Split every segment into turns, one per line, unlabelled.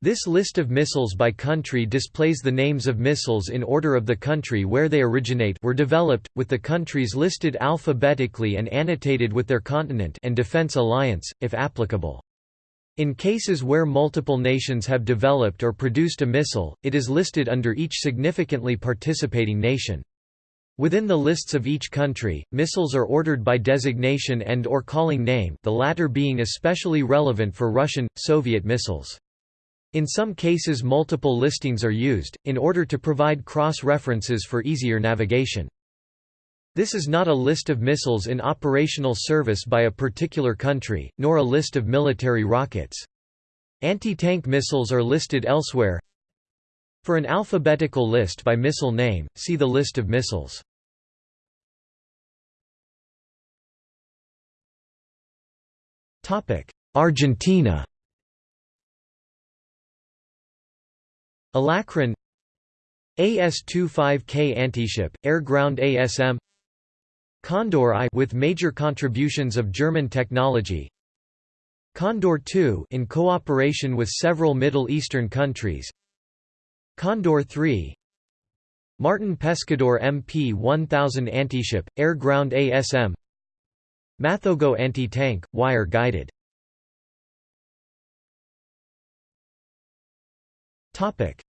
This list of missiles by country displays the names of missiles in order of the country where they originate were developed, with the countries listed alphabetically and annotated with their continent and defense alliance, if applicable. In cases where multiple nations have developed or produced a missile, it is listed under each significantly participating nation. Within the lists of each country, missiles are ordered by designation and or calling name the latter being especially relevant for Russian, Soviet missiles. In some cases multiple listings are used, in order to provide cross-references for easier navigation. This is not a list of missiles in operational service by a particular country, nor a list of military rockets. Anti-tank missiles are listed elsewhere. For an alphabetical list by missile name, see the list of missiles. Argentina Alacrán AS-25K antiship, air-ground ASM Condor I with major contributions of German technology Condor II in cooperation with several Middle Eastern countries Condor III Martin Pescador MP-1000 antiship, air-ground ASM Mathogo anti-tank, wire-guided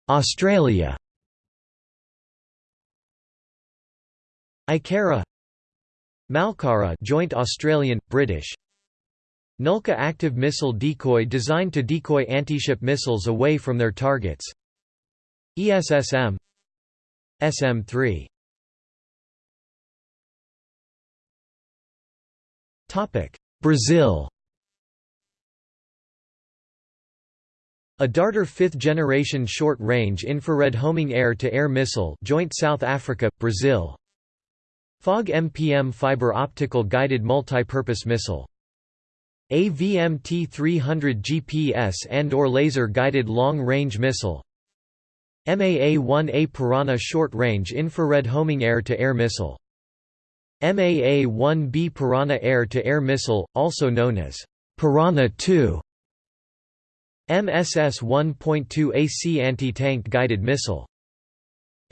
Australia Ikara Malkara joint Australian British. Nulka active missile decoy designed to decoy anti-ship missiles away from their targets. ESSM SM3 Topic. Brazil A Darter fifth-generation short-range infrared homing air-to-air missile joint South Africa, Brazil. FOG MPM fiber optical guided multipurpose missile. AVMT-300 GPS and or laser-guided long-range missile. MAA-1A Piranha short-range infrared homing air-to-air missile. MAA-1B Piranha air-to-air missile, also known as Piranha 2 MSS 1.2 AC anti-tank guided missile.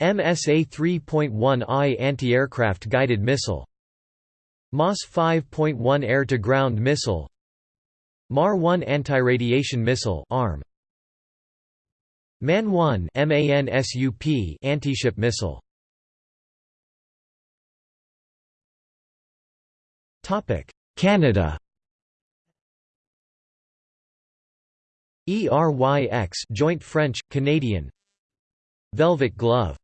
MSA 3.1I anti-aircraft guided missile. MAS 5.1 air-to-ground missile. MAR-1 anti-radiation missile ARM MAN-1 MANSUP anti-ship missile. Topic Canada ERYX joint French Canadian. Velvet glove.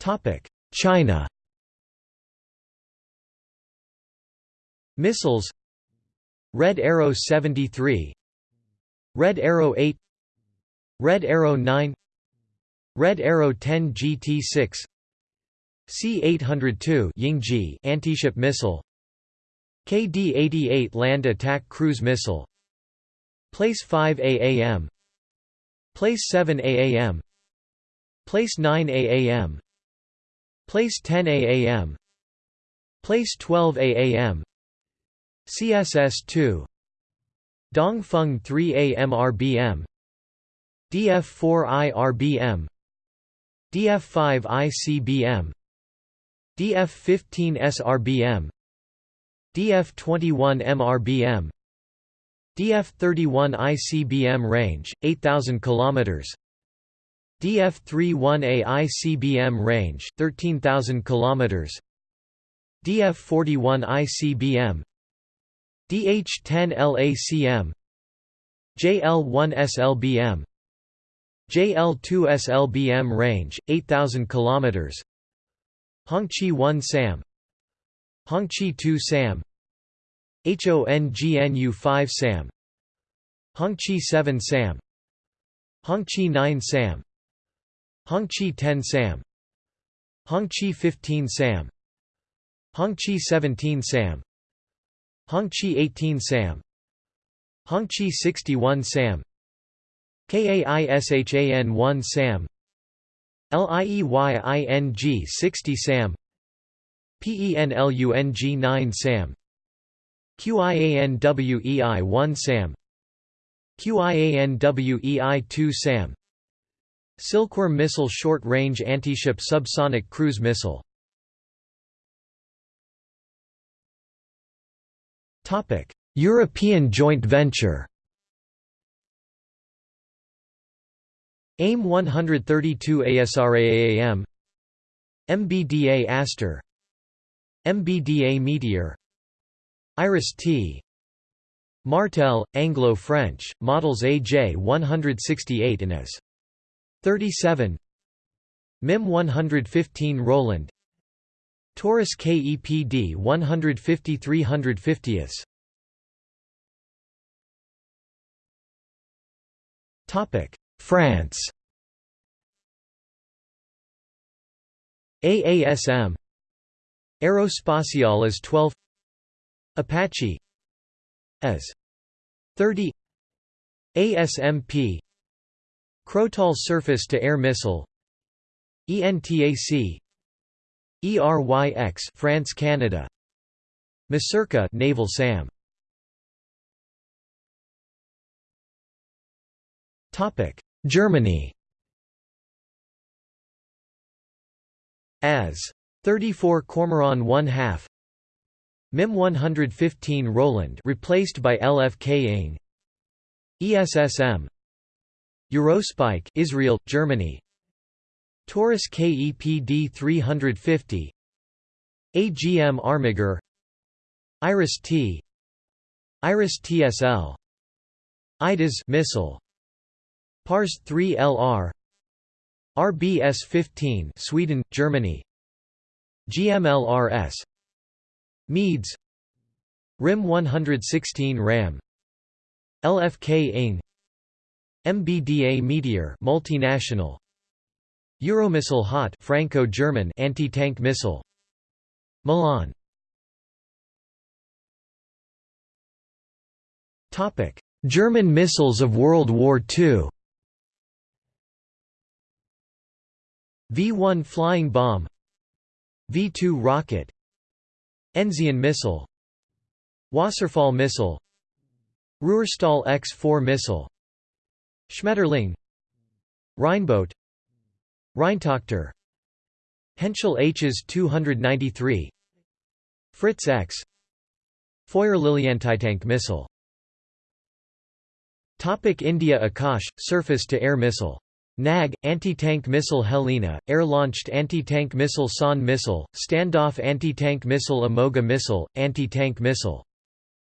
Topic China. Missiles. Red Arrow 73 Red Arrow 8 Red Arrow 9 Red Arrow 10 GT6 C-802 Yingji antiship missile KD-88 Land Attack Cruise Missile. Place 5 AAM Place 7 AAM Place 9 AAM Place 10 AAM Place 12 AAM CSS-2 Dongfeng 3 AMRBM DF-4 IRBM DF-5 ICBM DF-15 SRBM DF-21 MRBM DF-31 ICBM range, 8,000 km DF-31A ICBM range, 13,000 km DF-41 ICBM DH-10 LACM JL-1 SLBM JL-2 SLBM range, 8,000 km Hongqi 1 SAM Hongqi 2 SAM HONGNU 5 SAM. Hongqi 7 SAM. Hongqi 9 SAM. Hongqi 10 SAM. Hongqi 15 SAM. Hongqi 17 SAM. Hongqi 18 SAM. Hongqi 61 SAM. KAISHAN 1 SAM. LIEYING 60 SAM. PENLUNG 9 SAM QIANWEI-1 SAM. QIANWEI-2 SAM. Silkworm missile short-range antiship subsonic cruise missile. European joint venture. AIM 132 ASRAAM MBDA Aster. MBDA Meteor Iris-T Martel, Anglo-French, models AJ 168 and AS 37 MIM 115 Roland. Taurus KEPD 150 350 Topic. France. AASM Aerospatiale as 12 Apache as 30 ASMP Crotale surface-to-air missile ENTAC ERYX France Canada Masurca naval SAM Topic Germany As 34 Kormoran 1 half MIM 115 Roland replaced by LFK ING ESSM Eurospike Israel Germany. Taurus KEPD 350 AGM Armiger. Iris T. Iris TSL IDAS missile. Pars 3 LR RBS 15 Sweden Germany. GMLRS Meads. RIM 116 RAM. LFK ING MBDA Meteor multinational. Euromissile Hot Franco-German anti-tank missile. Milan. Topic. German missiles of World War II V-1 flying bomb. V-2 rocket Enzian missile Wasserfall missile Ruhrstahl X-4 missile Schmetterling Rheinbote Rheintochter Henschel Hs 293 Fritz X Feuerlilientank missile. Topic India Akash, surface-to-air missile NAG, anti-tank missile Helina, air-launched anti-tank missile San missile, standoff anti-tank missile Amogha missile, anti-tank missile.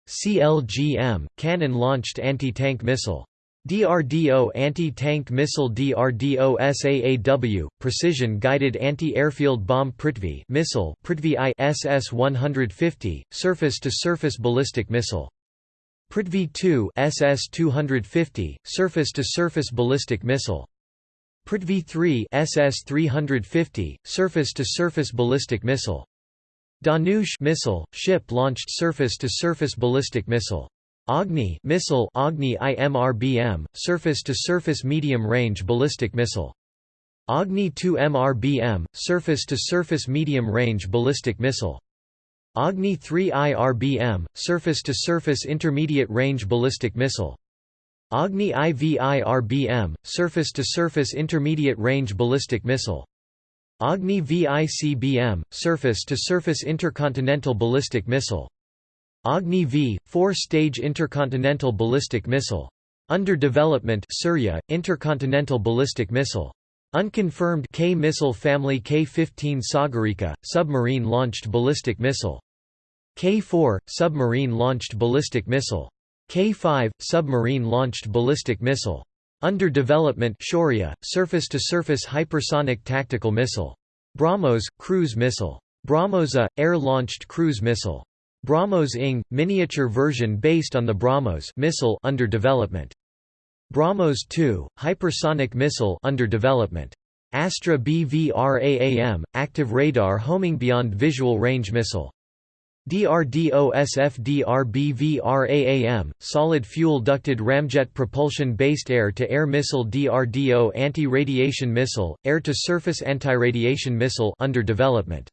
CLGM, cannon-launched anti-tank missile. DRDO anti-tank missile DRDO SAAW, precision-guided anti-airfield bomb Prithvi missile Prithvi I SS-150, surface-to-surface ballistic missile. Prithvi II SS-250, surface-to-surface ballistic missile. Prithvi 3 SS-350, surface-to-surface ballistic missile. Dhanush missile, ship-launched surface-to-surface ballistic missile. Agni missile Agni IMRBM, surface-to-surface medium-range ballistic missile. Agni 2 MRBM, surface-to-surface medium-range ballistic missile. Agni 3 IRBM, surface-to-surface intermediate-range ballistic missile. Agni IVIRBM, surface-to-surface intermediate-range ballistic missile. Agni VICBM, surface-to-surface intercontinental ballistic missile. Agni V, four-stage intercontinental ballistic missile. Under development Surya, intercontinental ballistic missile. Unconfirmed K missile family K-15 Sagarika, submarine-launched ballistic missile. K-4, submarine-launched ballistic missile. K-5 submarine-launched ballistic missile. Under development Shaurya, surface-to-surface hypersonic tactical missile. BrahMos cruise missile. BrahMos A air-launched cruise missile. BrahMos ING miniature version based on the BrahMos missile under development. BrahMos 2 hypersonic missile under development. Astra BVRAAM active radar homing beyond visual range missile. DRDO-SFDRBVRAAM, solid fuel ducted ramjet propulsion-based air-to-air missile DRDO anti-radiation missile, air-to-surface anti-radiation missile under development.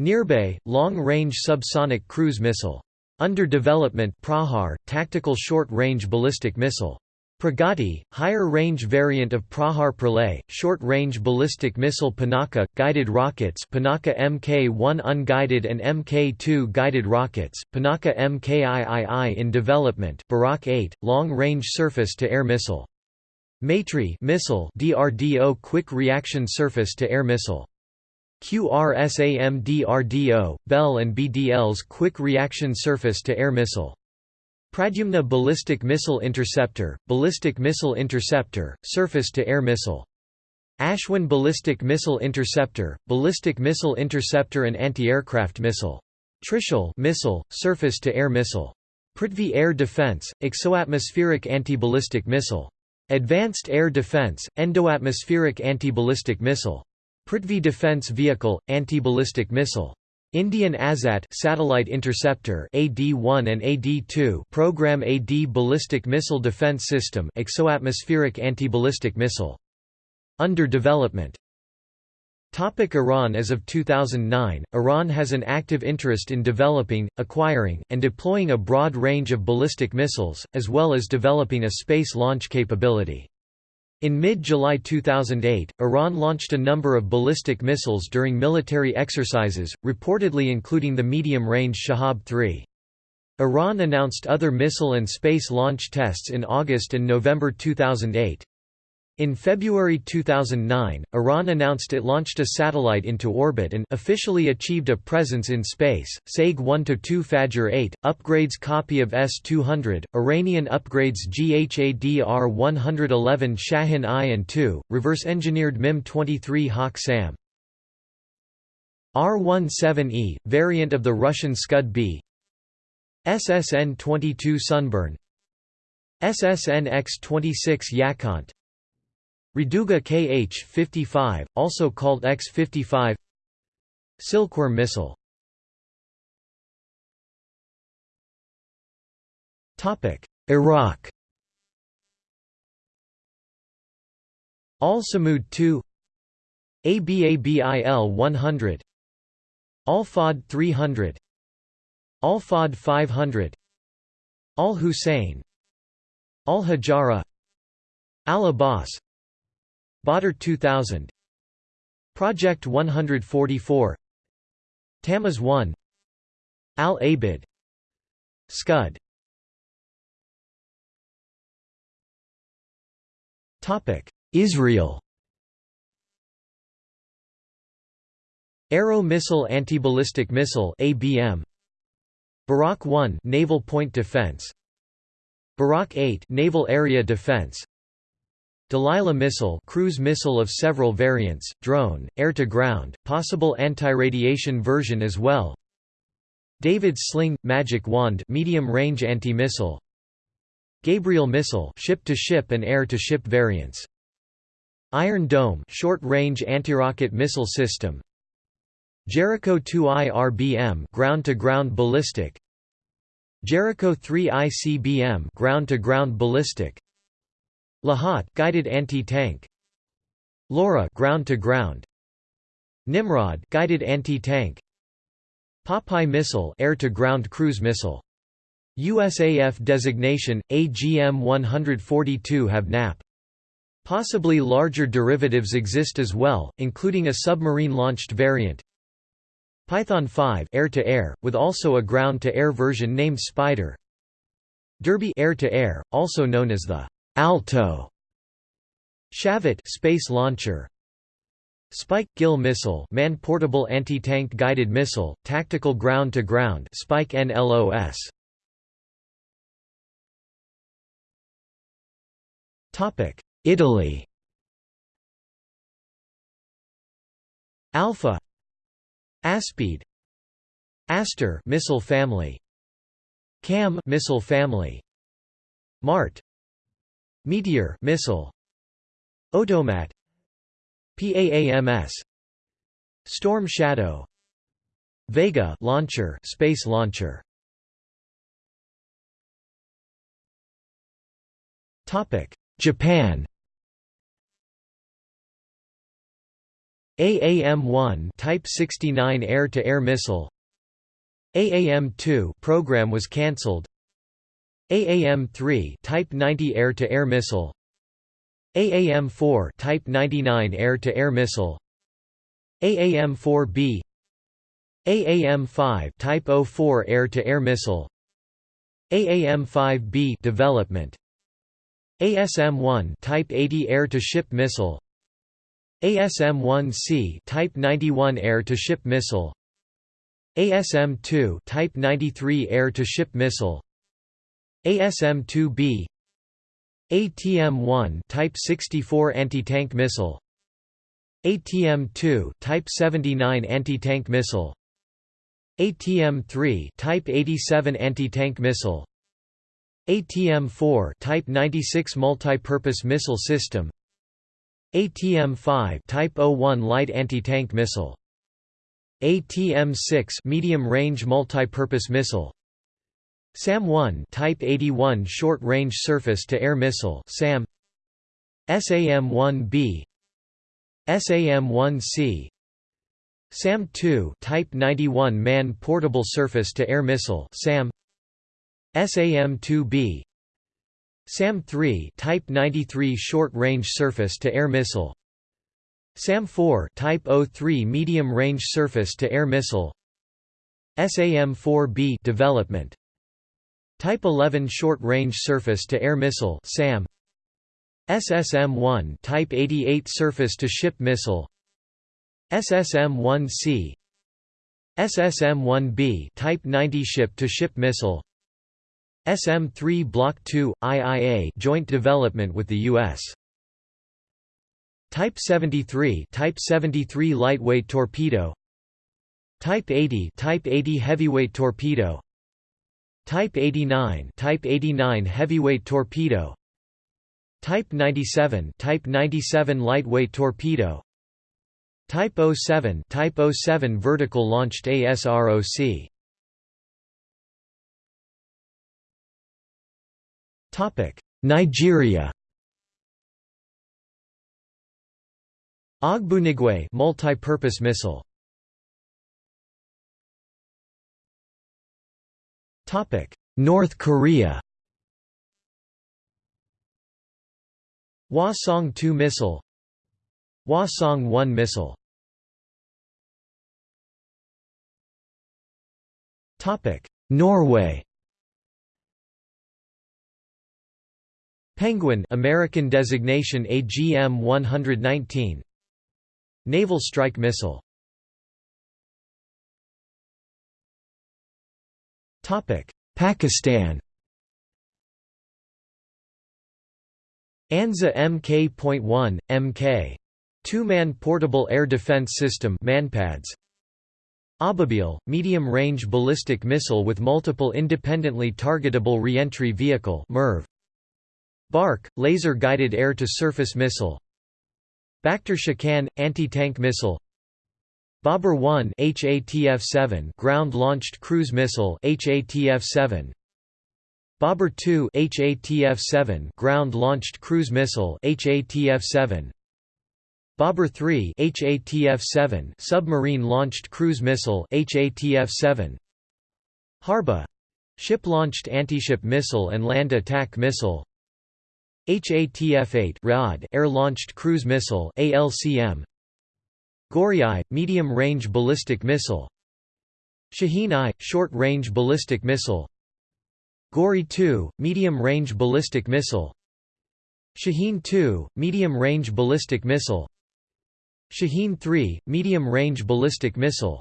Nirbhay, long-range subsonic cruise missile. Under development Prahar, tactical short-range ballistic missile. Pragati, higher-range variant of Prahar Pralay, short-range ballistic missile Pinaka, guided rockets Pinaka Mk-1 unguided and Mk-2 guided rockets, Pinaka Mkiii in development Barak 8, long-range surface-to-air missile. Maitri missile DRDO quick reaction surface-to-air missile. QRSAM-DRDO, Bell and BDL's quick reaction surface-to-air missile. Pradyumna Ballistic Missile Interceptor, Ballistic Missile Interceptor, Surface-to-Air Missile. Ashwin Ballistic Missile Interceptor, Ballistic Missile Interceptor and Anti-Aircraft Missile. Trishul missile, Surface-to-Air Missile. Prithvi Air Defense, Exoatmospheric Anti-Ballistic Missile. Advanced Air Defense, Endoatmospheric Anti-Ballistic Missile. Prithvi Defense Vehicle, Anti-Ballistic Missile. Indian ASAT satellite interceptor AD-1 and AD-2 program AD ballistic missile defense system exoatmospheric anti-ballistic missile under development Topic Iran As of 2009, Iran has an active interest in developing, acquiring, and deploying a broad range of ballistic missiles, as well as developing a space launch capability. In mid-July 2008, Iran launched a number of ballistic missiles during military exercises, reportedly including the medium-range Shahab-3. Iran announced other missile and space launch tests in August and November 2008. In February 2009, Iran announced it launched a satellite into orbit and officially achieved a presence in space. SAG 1-2 Fajr 8, upgrades copy of S-200, Iranian upgrades GHADR 111 Shahin I and II, reverse-engineered MIM-23 Hawk SAM. R-17E, variant of the Russian Scud B SSN-22 Sunburn SSN X-26 Yakhont Raduga Kh-55, also called X-55 Silkworm missile. Topic Iraq. Al-Samud 2 ABABIL 100 Al-Fahd 300 Al-Fahd 500 Al-Hussein. Al-Hajara Al-Abbas Badr 2000 Project 144 Tammuz 1 Al-Abid Scud. Topic Israel. Arrow Missile Anti-Ballistic Missile ABM Barak 1 Naval Point Defense. Barak 8 Naval Area Defense Delilah missile cruise missile of several variants, drone, air-to-ground, possible anti-radiation version as well. David's Sling – Magic Wand medium-range anti-missile. Gabriel missile ship-to-ship and air-to-ship variants. Iron Dome short-range anti-rocket missile system. Jericho 2I RBM ground-to-ground ballistic. Jericho 3 ICBM ground-to-ground ballistic Lahat guided anti-tank. LORA ground to ground. Nimrod guided anti-tank. Popeye missile air to ground cruise missile. USAF designation AGM-142 have NAP Possibly larger derivatives exist as well, including a submarine-launched variant. Python 5 air-to-air, with also a ground-to-air version named Spider. Derby air-to-air, also known as the Alto. Shavit space launcher. Spike Gill missile man-portable anti-tank guided missile tactical ground-to-ground -ground, Spike NLOS Topic. Italy. Alpha. Aspide Aster missile family. Cam missile family. Mart Meteor missile. Otomat PAAMS Storm Shadow. Vega launcher space launcher. Topic. Japan. AAM-1 Type 69 air-to-air -air missile AAM-2 program was cancelled. AAM-3 Type 90 air-to-air missile. AAM-4 Type 99 air-to-air missile. AAM-4B AAM-5 Type 04 air-to-air missile. AAM-5B development. ASM-1 Type 80 air-to-ship missile. ASM-1C Type 91 air-to-ship missile. ASM-2 Type 93 air-to-ship missile. ASM-2B ATM-1 Type 64 anti-tank missile. ATM-2 Type 79 anti-tank missile. ATM-3 Type 87 anti-tank missile. ATM-4 Type 96 multi-purpose missile system. ATM-5 Type 01 light anti-tank missile. ATM-6 medium-range multi-purpose missile. SAM-1 Type 81 short-range surface-to-air missile SAM. SAM-1B SAM-1C SAM-2 Type 91 man-portable surface-to-air missile SAM. SAM-2B SAM-3 Type 93 short-range surface-to-air missile. SAM-4 Type 03 medium-range surface-to-air missile. SAM-4B development Type 11 short-range surface-to-air missile SAM SSM-1 Type 88 surface-to-ship missile. SSM-1C SSM-1B Type 90 ship-to-ship missile. SM-3 Block 2 IIA joint development with the US Type 73 Type 73 lightweight torpedo. Type 80 Type 80 heavyweight torpedo Type 89 Type 89 heavyweight torpedo. Type 97 Type 97 lightweight torpedo. Type 07 Type 07 vertical launched ASROC Topic Nigeria. Ogbunigwe multi-purpose missile North Korea Hwasong-2 missile Hwasong-1 missile Topic. Norway Penguin American designation AGM-119 Naval Strike Missile Pakistan ANZA Mk.1, Mk. Two-man portable air defense system manpads. Ababil, medium-range ballistic missile with multiple independently targetable reentry vehicle MIRV. Barq, laser-guided air-to-surface missile. Bakhtar Shakan, anti-tank missile Babur 1 HATF-7 ground-launched cruise missile HATF-7 Babur 2 HATF-7 ground-launched cruise missile HATF-7 Babur 3 HATF-7 submarine-launched cruise missile HATF-7 Harba ship-launched anti-ship missile and land attack missile. HATF-8 air-launched cruise missile ALCM Ghori-I, medium-range ballistic missile. Shaheen-I, short-range ballistic missile. Ghori-2, medium-range ballistic missile. Shaheen-2, medium-range ballistic missile. Shaheen-3, medium-range ballistic missile.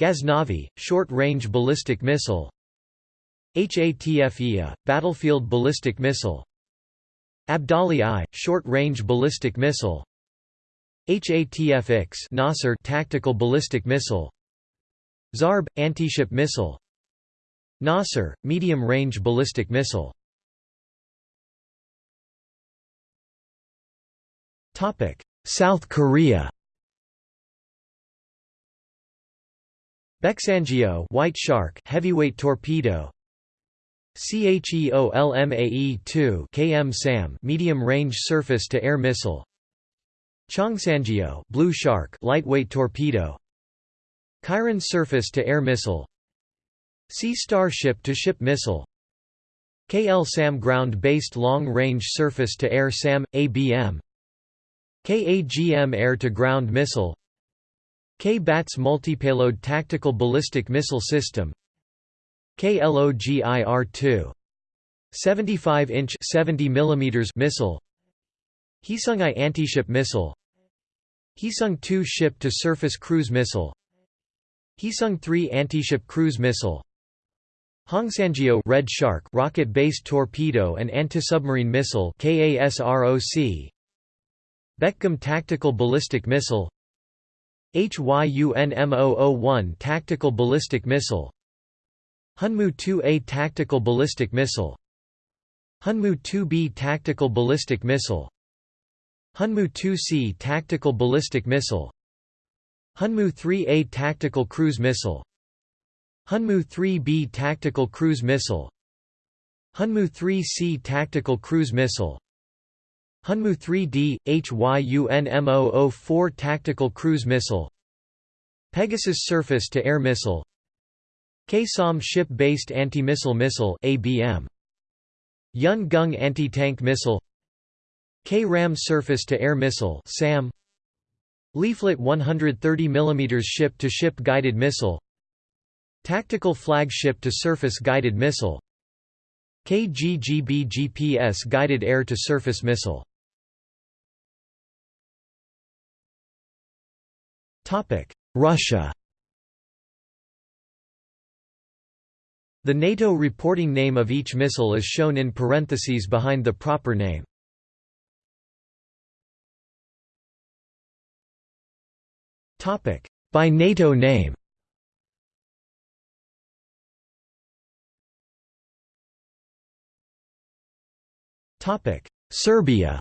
Ghaznavi, short-range ballistic missile. HATF-IA, battlefield ballistic missile. Abdali-I, short-range ballistic missile HATF-X Nasr tactical ballistic missile Zarb anti-ship missile Nasr medium-range ballistic missile. Topic South Korea. Baeksangyo White Shark heavyweight torpedo. CHEOLMAE-2 KM SAM medium-range surface-to-air missile Chongsangyo Blue Shark lightweight torpedo. Chiron surface-to-air missile. Sea Star ship-to-ship missile. KL-SAM ground-based long-range surface-to-air SAM, ABM KAGM air-to-ground missile. K-BATS multipayload tactical ballistic missile system. KLOGIR-2 75-inch 70 mm missile Hsung-I antiship missile. Hsung-2 ship-to-surface cruise missile. Heesung 3 anti-ship cruise missile. Hongsanjiu Red Shark rocket-based torpedo and anti-submarine missile KASROC Bekgum tactical ballistic missile. HYUNM001 tactical ballistic missile. Hyunmoo 2A tactical ballistic missile. Hyunmoo 2B tactical ballistic missile Hyunmoo 2C tactical ballistic missile. Hyunmoo 3A tactical cruise missile. Hyunmoo 3B tactical cruise missile. Hyunmoo 3C tactical cruise missile. Hyunmoo 3D, HYUNM004 tactical cruise missile. Pegasus surface-to-air missile. K-SAM ship-based anti-missile missile ABM Yun-Gung anti-tank missile K-RAM surface-to-air missile SAM Leaflet 130 mm ship-to-ship guided missile. Tactical flagship to surface guided missile. KGGB GPS guided air-to-surface missile. Russia. The NATO reporting name of each missile is shown in parentheses behind the proper name. Topic. By NATO name. Serbia.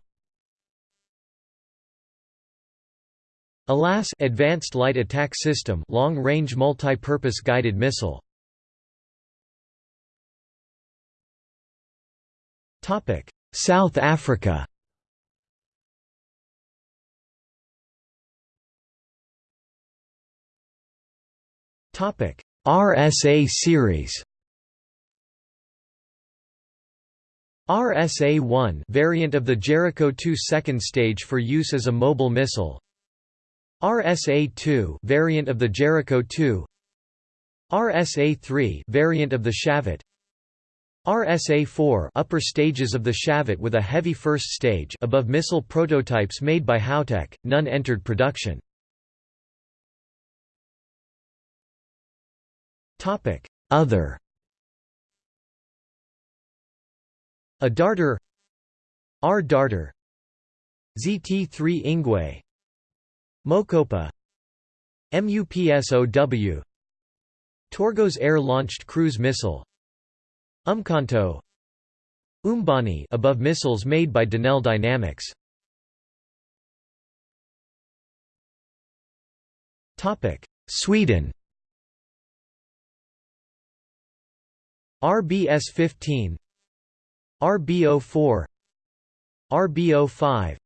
ALAS Advanced Light Attack System long-range multi-purpose guided missile. Topic. South Africa RSA series. RSA-1 variant of the Jericho 2 second stage for use as a mobile missile. RSA-2 variant of the Jericho 2 RSA-3 variant of the Shavit. RSA-4 upper stages of the Shavit with a heavy first stage above missile prototypes made by Houwteq, none entered production. Other. A darter. R darter. ZT3 Ingwe. Mokopa. MUPSOW Torgos air-launched cruise missile. Umkhonto. Umbani above missiles made by Denel Dynamics. Topic. Sweden RBS-15 RBO4 RBO5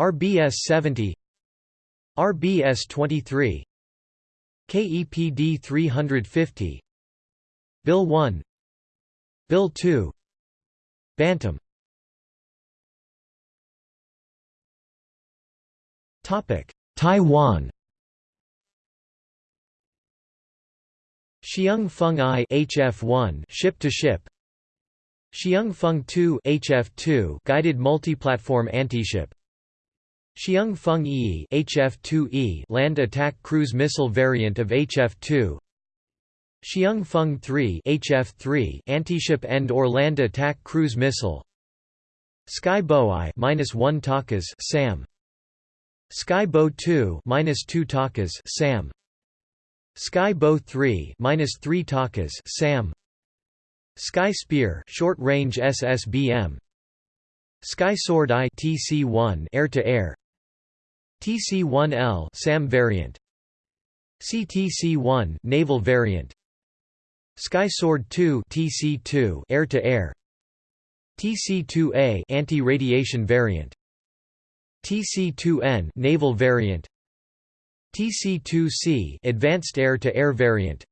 RBS70 RBS23 KEPD 350 Bill 1 Bill 2 Bantam. Topic Taiwan Hsiung Feng I HF1 ship to ship. Hsiung Feng 2 HF2 guided multiplatform antiship. Hsiung Feng E HF2E land attack cruise missile variant of HF2 Hsiung Feng 3 HF3 antiship end or land attack cruise missile. Sky minus 1 Takas SAM. Sky Bow 2 minus 2 Takas SAM Sky Bow 3 minus 3 Takas SAM. Sky Spear short range SSBM Sky Sword I TC1 air to air TC1L SAM variant. CTC1 naval variant. Sky Sword 2 TC2 air to air TC2A anti-radiation variant. TC2N naval variant TC2C advanced air to air variant.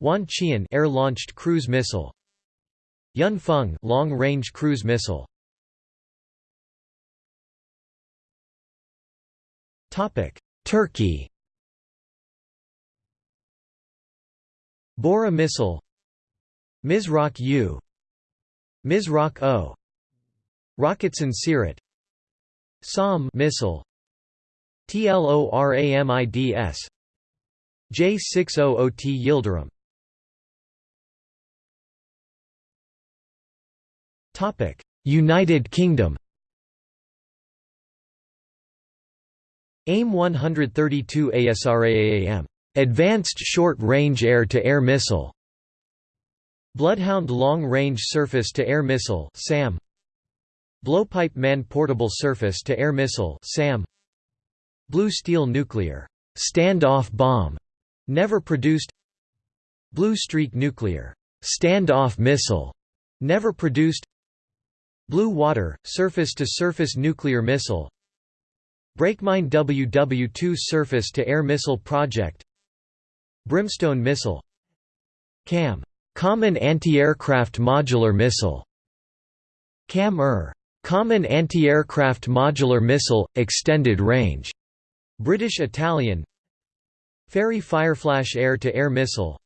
Wan Qian air-launched cruise missile. Yunfeng long-range cruise missile. Topic Turkey. Bora missile. Mizrak U. Mizrak O. Roketsan Sirat. SAM missile TLORAMIDS J600T Yildirim. Topic United Kingdom. AIM 132 ASRAAM Advanced Short-Range Air-to-Air Missile. Bloodhound Long-Range Surface-to-Air Missile SAM Blowpipe Man-Portable Surface-to-Air Missile SAM Blue Steel Nuclear Stand-off Bomb never produced. Blue Streak Nuclear Stand-off Missile never produced. Blue Water Surface-to-Surface Nuclear Missile. Brakemine WW-2 Surface-to-Air Missile Project. Brimstone Missile. CAM. Common Anti-Aircraft Modular Missile. CAM-ER. Common Anti-Aircraft Modular Missile, Extended Range British Italian Fairey Fireflash Air-to-Air Missile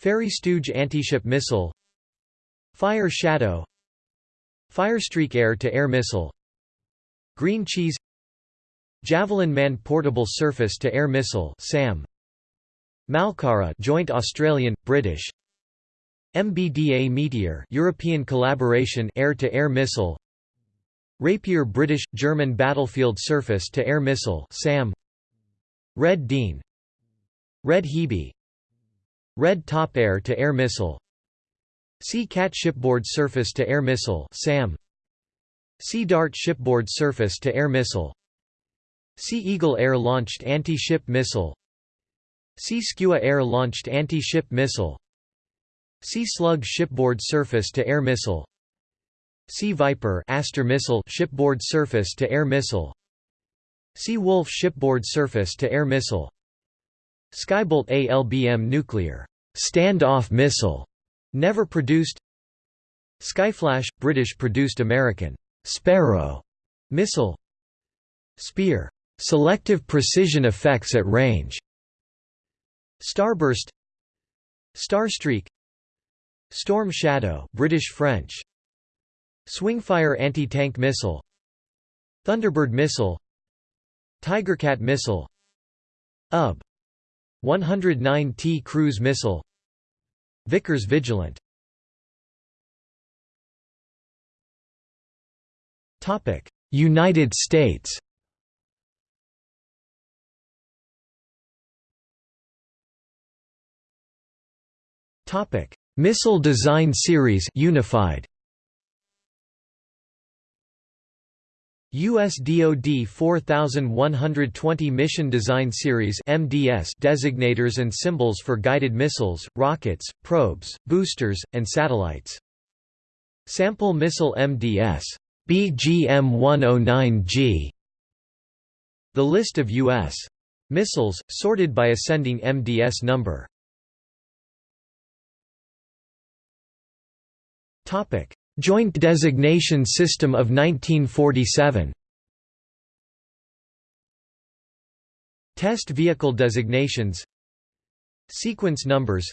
Fairey Stooge anti-ship Missile Fire Shadow Firestreak Air-to-Air Missile Green Cheese Javelin Man Portable Surface-to-Air Missile SAM Malkara Joint Australian British MBDA Meteor European collaboration air-to-air -air missile Rapier British German battlefield surface-to-air missile SAM. Red Dean Red Hebe. Red Top air-to-air -air missile. Sea Cat shipboard surface-to-air missile SAM. Sea Dart shipboard surface-to-air missile. Sea Eagle air-launched anti-ship missile. Sea Skua air-launched anti-ship missile. Sea Slug shipboard surface-to-air missile Sea Viper Aster missile shipboard surface-to-air missile. Sea Wolf shipboard surface-to-air missile. Skybolt ALBM nuclear stand-off missile never produced. Skyflash British-produced American Sparrow missile. Spear Selective precision effects at range. Starburst Starstreak. Storm Shadow British French Swingfire anti-tank missile Thunderbird missile Tigercat missile UB 109T cruise missile Vickers Vigilant United States Topic: Missile Design Series Unified. US DoD 4120 Mission Design Series (MDS) designators and symbols for guided missiles, rockets, probes, boosters, and satellites. Sample Missile MDS BGM-109G. The list of U.S. missiles, sorted by ascending MDS number. Joint Designation System of 1947. Test vehicle designations. Sequence numbers.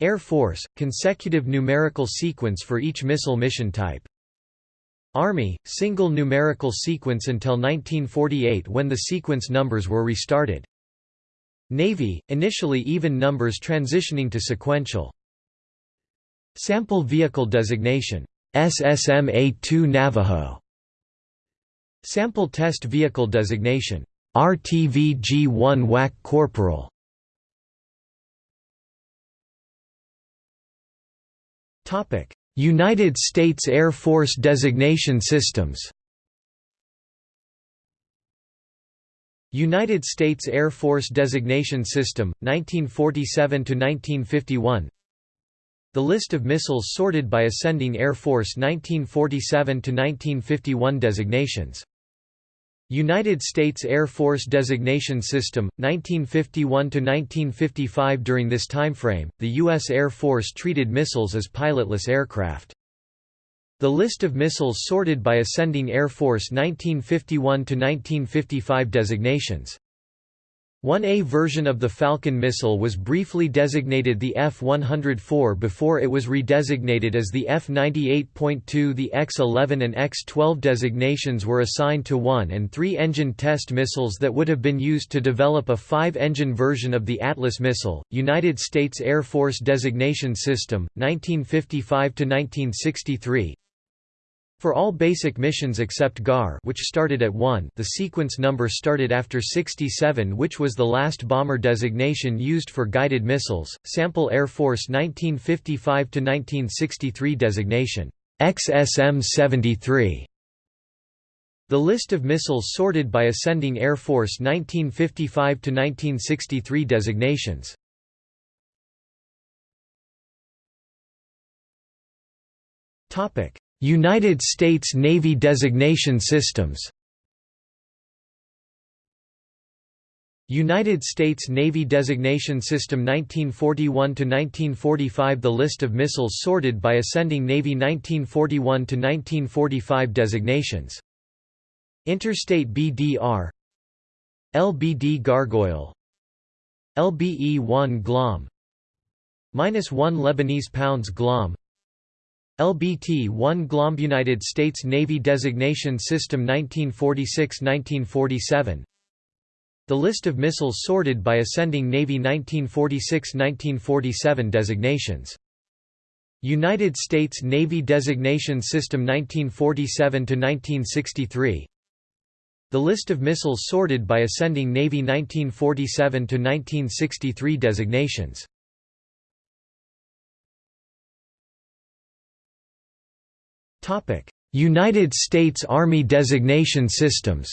Air Force – consecutive numerical sequence for each missile mission type. Army – single numerical sequence until 1948 when the sequence numbers were restarted. Navy – initially even numbers transitioning to sequential Sample Vehicle Designation. SSMA-2 Navajo. Sample Test Vehicle Designation. RTVG-1 WAC Corporal. Topic: United States Air Force Designation Systems. United States Air Force Designation System 1947 to 1951 the list of missiles sorted by ascending Air Force 1947–1951 designations United States Air Force Designation System, 1951–1955 During this timeframe, the U.S. Air Force treated missiles as pilotless aircraft. The list of missiles sorted by ascending Air Force 1951–1955 designations 1A version of the Falcon missile was briefly designated the F-104 before it was redesignated as the F-98.2 The X-11 and X-12 designations were assigned to one and three engine test missiles that would have been used to develop a five-engine version of the Atlas missile. United States Air Force Designation System, 1955–1963 for all basic missions except GAR which started at 1 the sequence number started after 67 which was the last bomber designation used for guided missiles, Sample Air Force 1955–1963 designation, XSM-73. The list of missiles sorted by Ascending Air Force 1955–1963 designations. Topic United States Navy designation systems. United States Navy Designation System 1941–1945 The list of missiles sorted by ascending Navy 1941–1945 designations. Interstate BDR LBD Gargoyle. LBE-1 Glomb Minus 1 Lebanese pounds Glomb LBT-1 Glomb United States Navy Designation System 1946–1947 The list of missiles sorted by ascending Navy 1946–1947 designations. United States Navy Designation System 1947–1963 The list of missiles sorted by ascending Navy 1947–1963 designations United States Army designation systems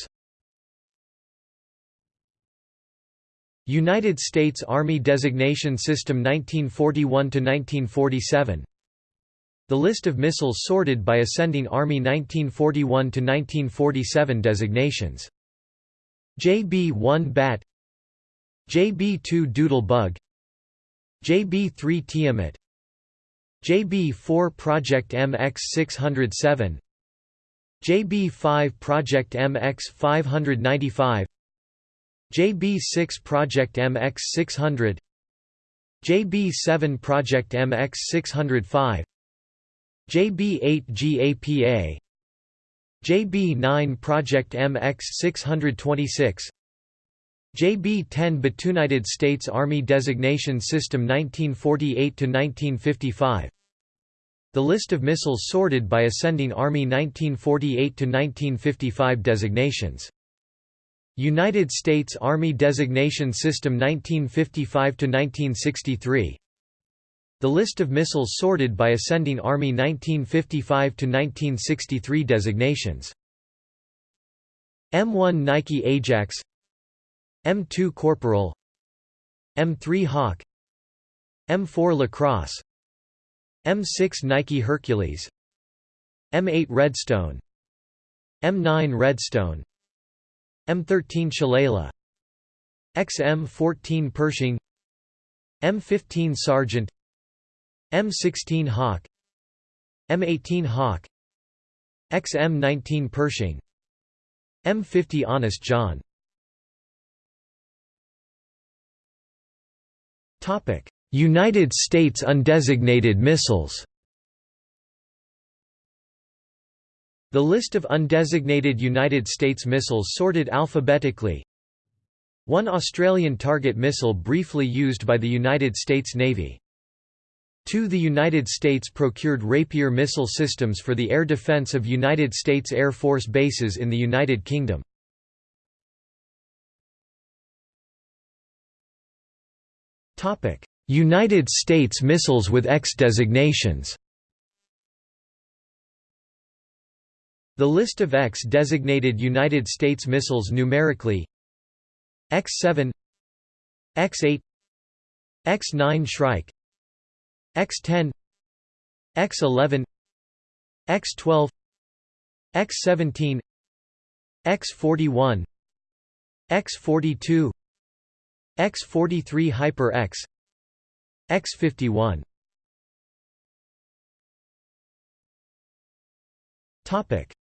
United States Army Designation System 1941–1947 The list of missiles sorted by ascending Army 1941–1947 designations. JB-1 Bat JB-2 Doodle Bug JB-3 Tiamat JB4 Project MX607 JB5 Project MX595 JB6 Project MX600 JB7 Project MX605 JB8 GAPA JB9 Project MX626 JB-10 BAT United States Army Designation System 1948–1955 The list of missiles sorted by ascending Army 1948–1955 designations. United States Army Designation System 1955–1963 The list of missiles sorted by ascending Army 1955–1963 designations. M1 Nike Ajax M2 Corporal M3 Hawk M4 Lacrosse M6 Nike Hercules M8 Redstone M9 Redstone M13 Shillelagh XM14 Pershing M15 Sergeant M16 Hawk M18 Hawk XM19 Pershing M50 Honest John United States undesignated missiles The list of undesignated United States missiles sorted alphabetically One Australian target missile briefly used by the United States Navy 2. The United States procured Rapier missile systems for the air defense of United States Air Force bases in the United Kingdom. United States missiles with X designations. The list of X-designated United States missiles numerically X-7 X-8 X-9 Shrike X-10 X-11 X-12 X-17 X-41 X-42 X-43 Hyper X X-51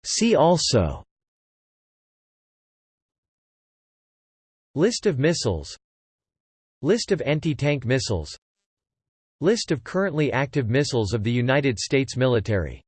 See also. List of missiles. List of anti-tank missiles. List of currently active missiles of the United States military